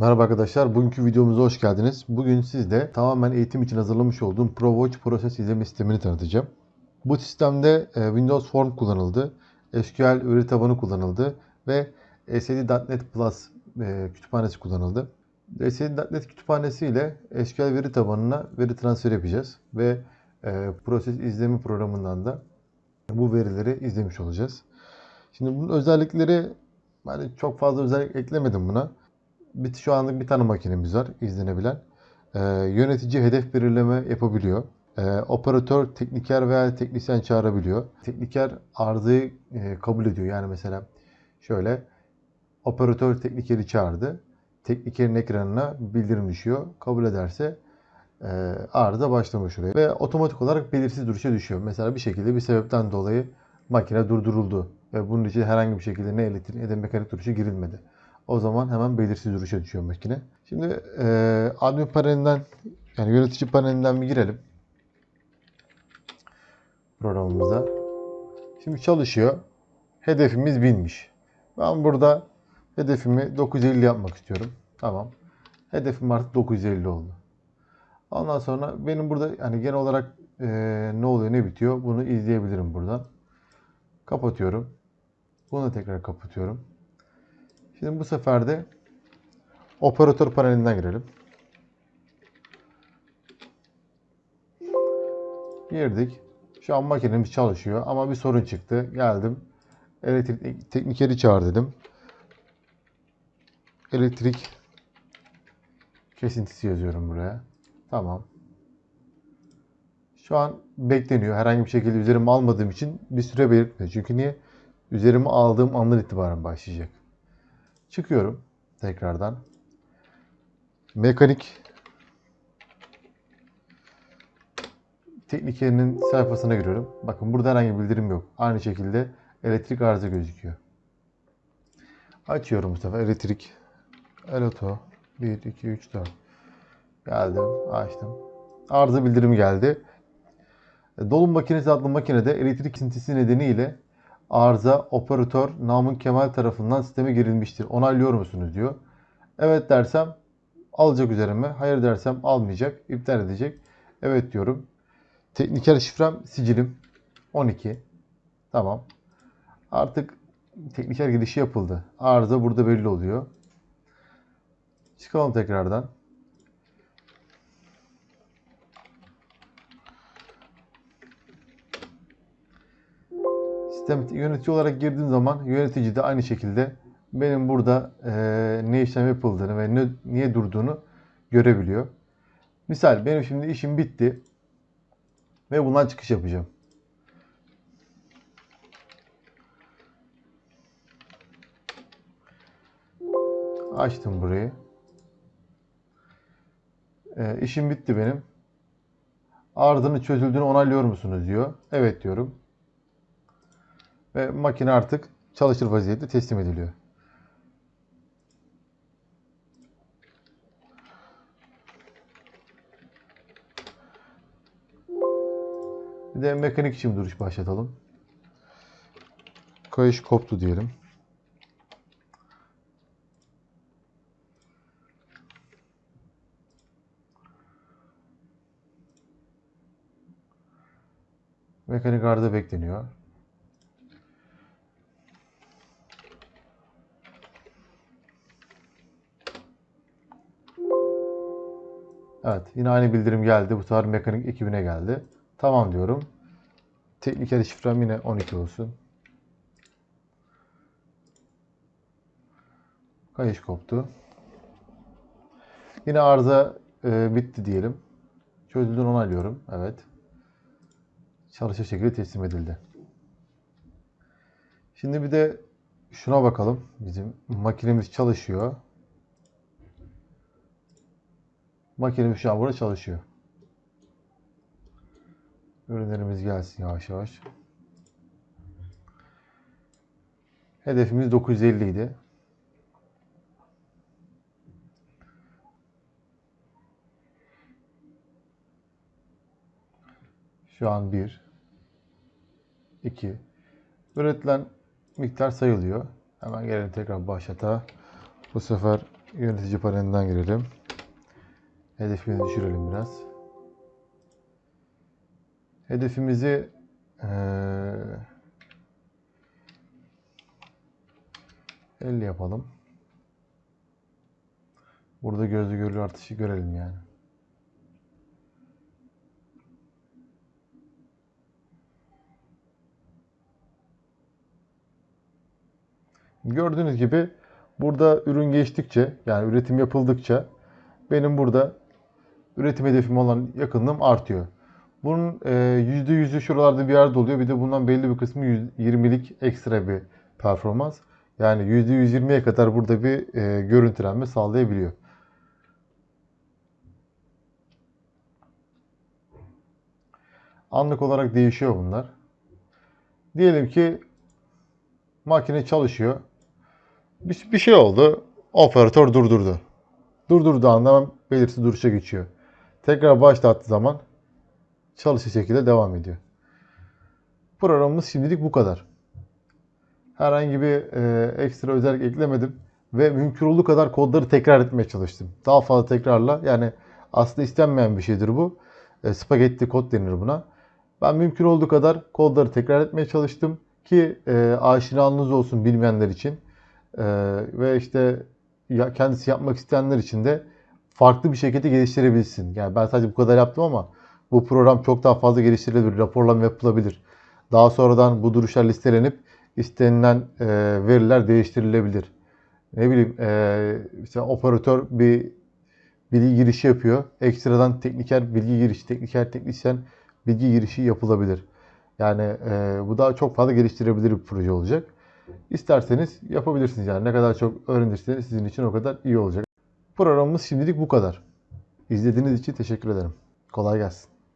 Merhaba arkadaşlar, bugünkü videomuza hoş geldiniz. Bugün sizde tamamen eğitim için hazırlamış olduğum ProWatch proses izleme sistemini tanıtacağım. Bu sistemde e, Windows Form kullanıldı, SQL veri tabanı kullanıldı ve SAD.NET Plus e, kütüphanesi kullanıldı. SAD.NET kütüphanesi ile SQL veri tabanına veri transferi yapacağız ve e, proses izleme programından da bu verileri izlemiş olacağız. Şimdi bunun özellikleri yani çok fazla özellik eklemedim buna. Bir, şu anlık bir tane makinemiz var izlenebilen. Ee, yönetici hedef belirleme yapabiliyor. Ee, operatör tekniker veya teknisyen çağırabiliyor. Tekniker arızayı e, kabul ediyor. Yani mesela şöyle operatör teknikeri çağırdı. Teknikerin ekranına bildirim düşüyor. Kabul ederse e, arıza başlamış oluyor. Ve otomatik olarak belirsiz duruşa düşüyor. Mesela bir şekilde bir sebepten dolayı makine durduruldu. Ve bunun için herhangi bir şekilde ne elektrik ne de mekanik duruşa girilmedi. O zaman hemen belirsiz duruşa düşüyor makine. Şimdi e, admin panelinden yani yönetici panelinden bir girelim. Programımıza. Şimdi çalışıyor. Hedefimiz 1000'miş. Ben burada hedefimi 950 yapmak istiyorum. Tamam. Hedefim artık 950 oldu. Ondan sonra benim burada yani genel olarak e, ne oluyor ne bitiyor bunu izleyebilirim buradan. Kapatıyorum. Bunu tekrar kapatıyorum. Şimdi bu sefer de operatör panelinden girelim. Girdik. Şu an makinemiz çalışıyor ama bir sorun çıktı. Geldim. Elektrik teknikeri çağır dedim. Elektrik kesintisi yazıyorum buraya. Tamam. Şu an bekleniyor. Herhangi bir şekilde üzerime almadığım için bir süre belirtmiyor. Çünkü niye? Üzerime aldığım andan itibaren başlayacak. Çıkıyorum tekrardan. Mekanik teknikerinin sayfasına giriyorum. Bakın burada herhangi bir bildirim yok. Aynı şekilde elektrik arıza gözüküyor. Açıyorum bu sefer elektrik. Eloto 1, 2, 3, 4. Geldim, açtım. Arıza bildirimi geldi. Dolum makinesi adlı makinede elektrik kesintisi nedeniyle arıza operatör Namın Kemal tarafından sisteme girilmiştir. Onaylıyor musunuz diyor. Evet dersem alacak üzerime. Hayır dersem almayacak. iptal edecek. Evet diyorum. Tekniker şifrem sicilim 12. Tamam. Artık tekniker girişi yapıldı. Arıza burada belli oluyor. Çıkalım tekrardan. Sistem yönetici olarak girdiğim zaman yönetici de aynı şekilde benim burada e, ne işlem yapıldığını ve ne, niye durduğunu görebiliyor. Misal benim şimdi işim bitti ve bundan çıkış yapacağım. Açtım burayı. E, işim bitti benim. Arızanın çözüldüğünü onaylıyor musunuz diyor. Evet diyorum. Ve makine artık çalışır vaziyette teslim ediliyor. Bir de mekanik için duruş başlatalım. Kayış koptu diyelim. Mekanik arıza bekleniyor. Evet yine aynı bildirim geldi. Bu sefer mekanik ekibine geldi. Tamam diyorum. Tekniker şifrem yine 12 olsun. Kayış koptu. Yine arıza e, bitti diyelim. Çözüldüğünü onaylıyorum. Evet. Çalışır şekilde teslim edildi. Şimdi bir de şuna bakalım. Bizim makinemiz çalışıyor. An burada çalışıyor. Ürünlerimiz gelsin yavaş yavaş. Hedefimiz 950 idi. Şu an 1 2 Üretilen miktar sayılıyor. Hemen gelelim tekrar başlata. Bu sefer Yönetici panelinden girelim. Hedefimizi düşürelim biraz. Hedefimizi eee 50 yapalım. Burada gözle görülür artışı görelim yani. Gördüğünüz gibi burada ürün geçtikçe yani üretim yapıldıkça benim burada üretim hedefim olan yakınlığım artıyor. Bunun e, %100'ü şuralarda bir yerde oluyor. Bir de bundan belli bir kısmı 20'lik ekstra bir performans. Yani %120'ye kadar burada bir e, görüntülenme sağlayabiliyor. Anlık olarak değişiyor bunlar. Diyelim ki makine çalışıyor. Bir, bir şey oldu. Operatör durdurdu. Durdurduğu anda belirsiz duruşa geçiyor. Tekrar başlattığı zaman çalışır şekilde devam ediyor. Programımız şimdilik bu kadar. Herhangi bir e, ekstra özellik eklemedim ve mümkün olduğu kadar kodları tekrar etmeye çalıştım. Daha fazla tekrarla yani aslında istenmeyen bir şeydir bu. E, spagetti kod denir buna. Ben mümkün olduğu kadar kodları tekrar etmeye çalıştım ki e, aşinalığınız olsun bilmeyenler için E, ve işte ya, kendisi yapmak isteyenler için de farklı bir şekilde geliştirebilsin. Yani ben sadece bu kadar yaptım ama bu program çok daha fazla geliştirilebilir, raporlama yapılabilir. Daha sonradan bu duruşlar listelenip istenilen e, veriler değiştirilebilir. Ne bileyim e, işte operatör bir bilgi girişi yapıyor. Ekstradan tekniker bilgi girişi, tekniker teknisyen bilgi girişi yapılabilir. Yani e, bu daha çok fazla geliştirebilir bir proje olacak. İsterseniz yapabilirsiniz yani. Ne kadar çok öğrenirseniz sizin için o kadar iyi olacak. Programımız şimdilik bu kadar. İzlediğiniz için teşekkür ederim. Kolay gelsin.